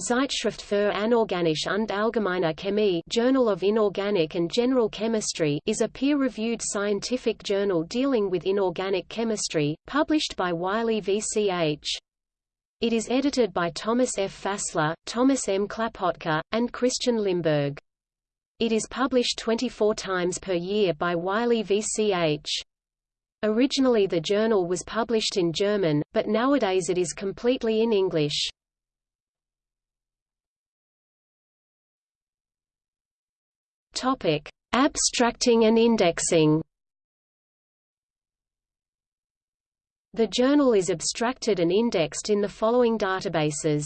Zeitschrift für Anorganische und Allgemeine Chemie Journal of Inorganic and General Chemistry is a peer-reviewed scientific journal dealing with inorganic chemistry, published by Wiley VCH. It is edited by Thomas F. Fassler, Thomas M. Klapötke, and Christian Limberg. It is published 24 times per year by Wiley VCH. Originally the journal was published in German, but nowadays it is completely in English. Topic: Abstracting and indexing. The journal is abstracted and indexed in the following databases.